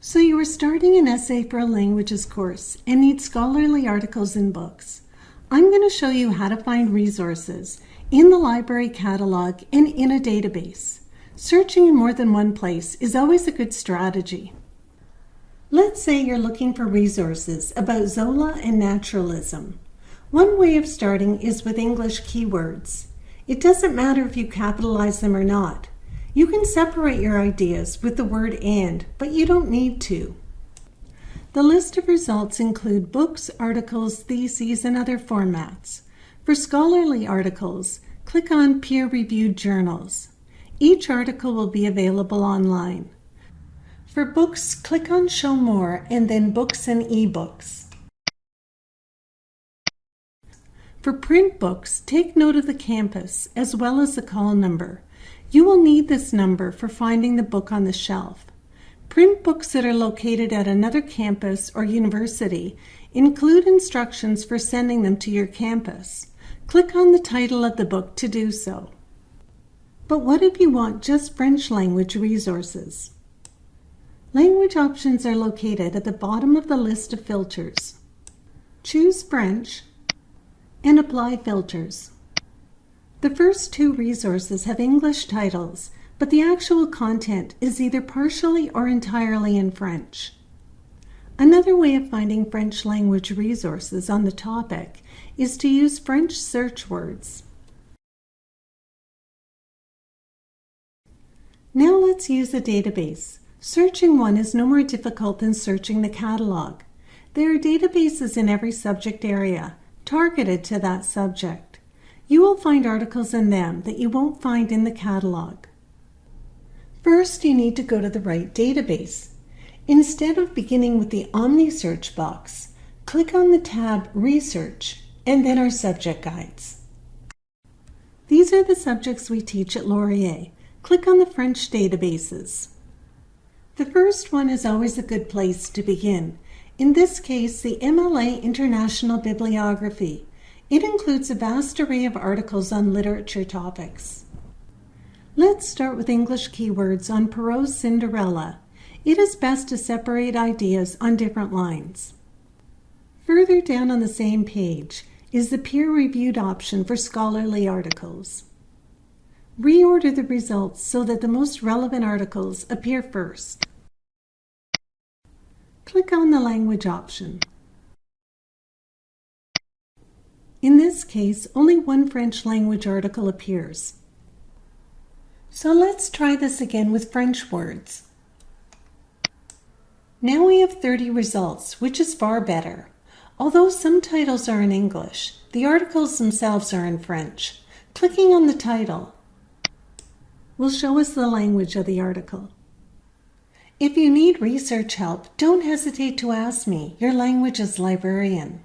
So you are starting an essay for a languages course and need scholarly articles and books. I'm going to show you how to find resources in the library catalog and in a database. Searching in more than one place is always a good strategy. Let's say you're looking for resources about Zola and naturalism. One way of starting is with English keywords. It doesn't matter if you capitalize them or not. You can separate your ideas with the word and, but you don't need to. The list of results include books, articles, theses, and other formats. For scholarly articles, click on peer-reviewed journals. Each article will be available online. For books, click on Show More and then Books and eBooks. For print books, take note of the campus as well as the call number. You will need this number for finding the book on the shelf. Print books that are located at another campus or university include instructions for sending them to your campus. Click on the title of the book to do so. But what if you want just French language resources? Language options are located at the bottom of the list of filters. Choose French and apply filters. The first two resources have English titles, but the actual content is either partially or entirely in French. Another way of finding French language resources on the topic is to use French search words. Now let's use a database. Searching one is no more difficult than searching the catalog. There are databases in every subject area, targeted to that subject. You will find articles in them that you won't find in the catalog. First, you need to go to the right database. Instead of beginning with the Omni search box, click on the tab Research and then our subject guides. These are the subjects we teach at Laurier. Click on the French databases. The first one is always a good place to begin. In this case, the MLA International Bibliography. It includes a vast array of articles on literature topics. Let's start with English keywords on Perrault's Cinderella. It is best to separate ideas on different lines. Further down on the same page is the peer-reviewed option for scholarly articles. Reorder the results so that the most relevant articles appear first. Click on the language option. In this case, only one French language article appears. So let's try this again with French words. Now we have 30 results, which is far better. Although some titles are in English, the articles themselves are in French. Clicking on the title will show us the language of the article. If you need research help, don't hesitate to ask me, your language's librarian.